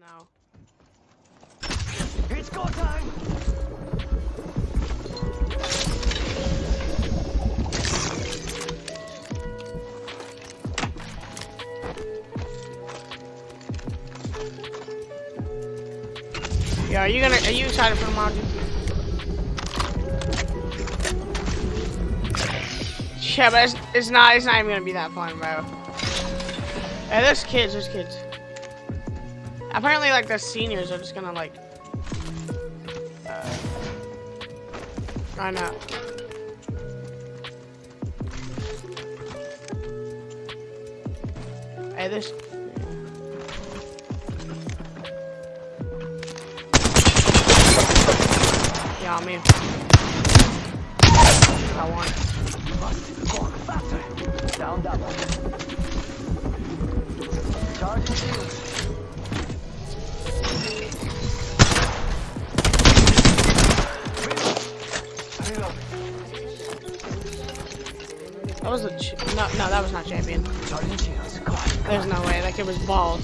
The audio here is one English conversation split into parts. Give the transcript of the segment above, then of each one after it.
No. It's go time! Yeah, are you gonna? Are you excited for the module? Yeah, but it's, it's not. It's not even gonna be that fun, bro. Hey, there's kids. There's kids. Apparently, like the seniors are just gonna like. Uh, I know. Hey, this. Yeah, I'm in. I won. Down. Charging shields. Reload. No, no, that was not champion. There's no way. That kid was bald.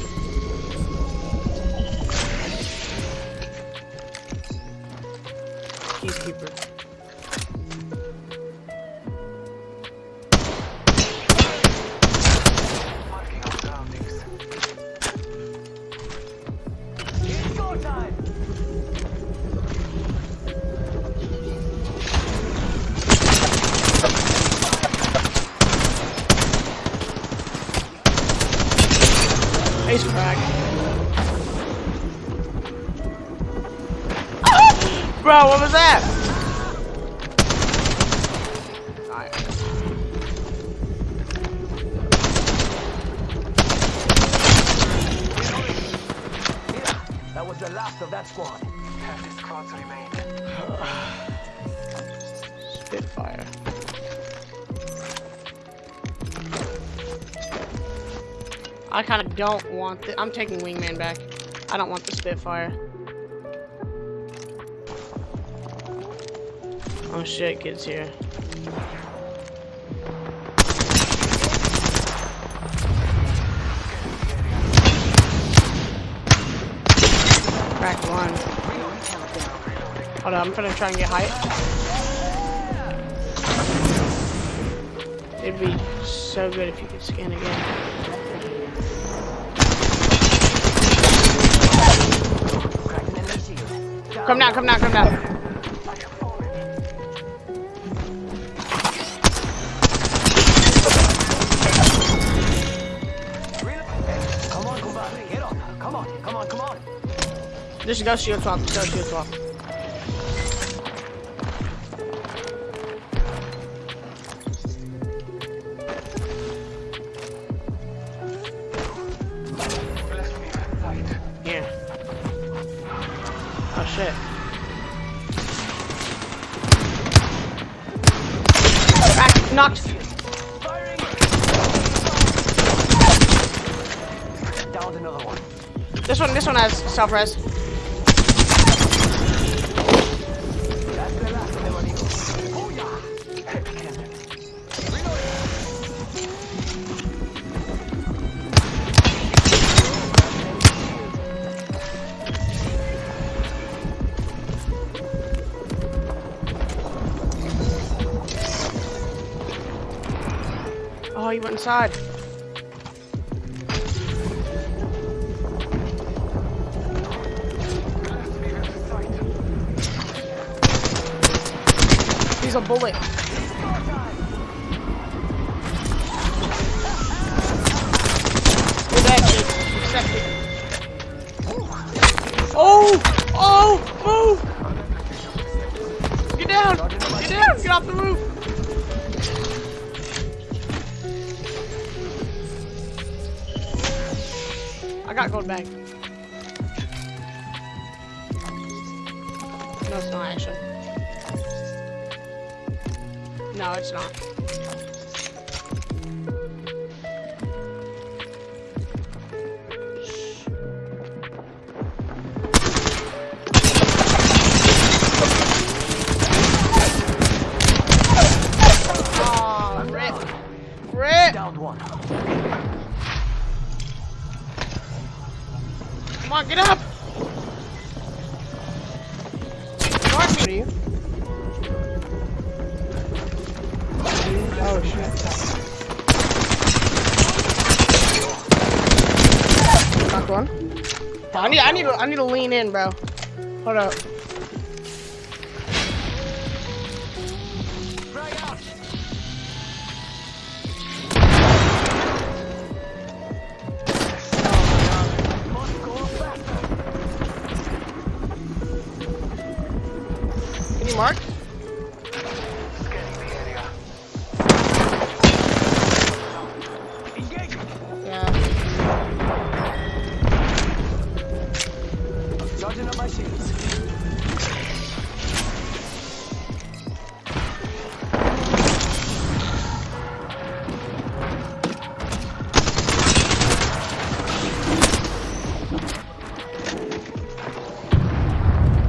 Bro, what was that? That was the last of that squad. Ten squads remain. Spitfire. I kind of don't want the. I'm taking Wingman back. I don't want the Spitfire. Oh shit, kids here. Cracked one. Hold on, I'm gonna try and get height. It'd be so good if you could scan again. Cracking enemy shield. Come down, come down, come down. Come on. Just go shield swap, just go shield swap. Here. Oh shit. Back, knocked. Firing. Downed another one. This one, this one has self res. Oh, he went inside. A bullet. Oh! Oh! Move! Get down! Get down! Get off the roof! I got gold bag. No, it's not actually. No, it's not. Aw, rip. Rip. Downed one. Come on, get up! Oh one. I need, I need, to, I need to lean in, bro. Hold up. Mark?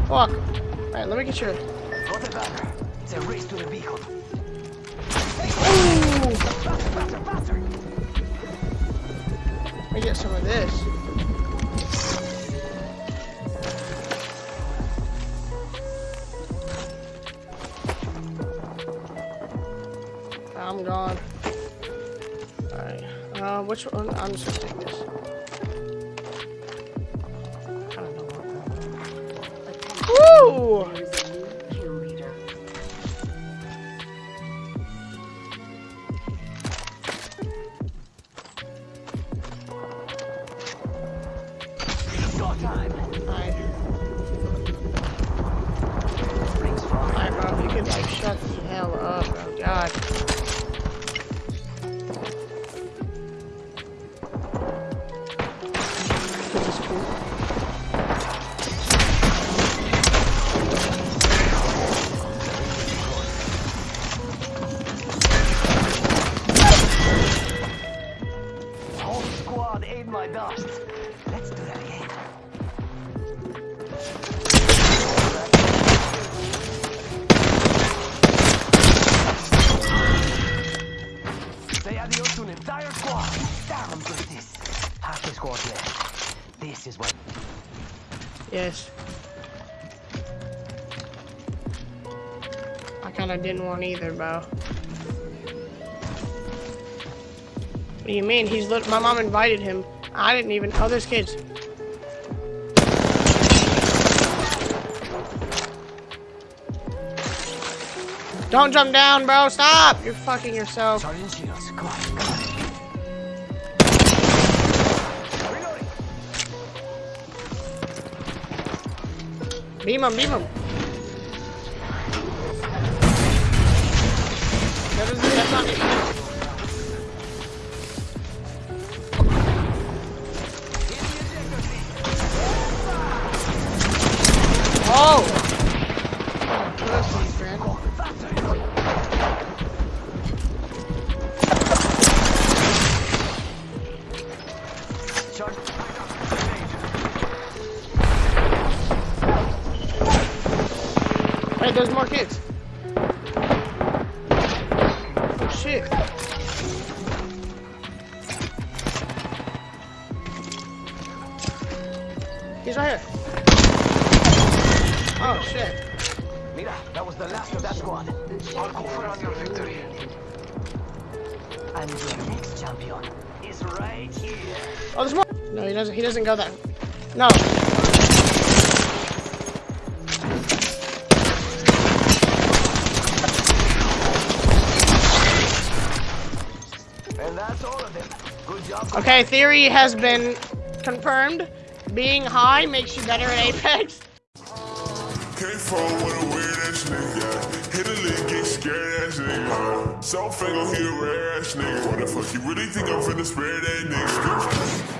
Fuck. Alright, let me get your. It's a race to the beacon. Ooh! Faster, faster, faster. Let me get some of this. I'm gone. Alright. Uh, which one? I'm just gonna take this. Woo! Dust. Let's do that again. Say adios to an entire squad. Damn, good this. Half the squad left. This is what. Yes. I kinda didn't want either, bro. What do you mean? He's my mom invited him. I didn't even. Oh, there's kids. Don't jump down, bro. Stop. You're fucking yourself. Beam him, beam him. That is, Wait, there's more kids. Oh, shit. He's right here. Oh, shit. Mira, that was the last of that squad. I'll confer on your victory. And your next champion is right here. Oh, there's more. No, he doesn't. He doesn't go there. No. Okay, theory has been confirmed. Being high makes you better at Apex. Came from with a weird ass nigga. Hit a get scared ass nigga. A rare ass nigga. What the fuck, you really think I'm finna spare that nigga?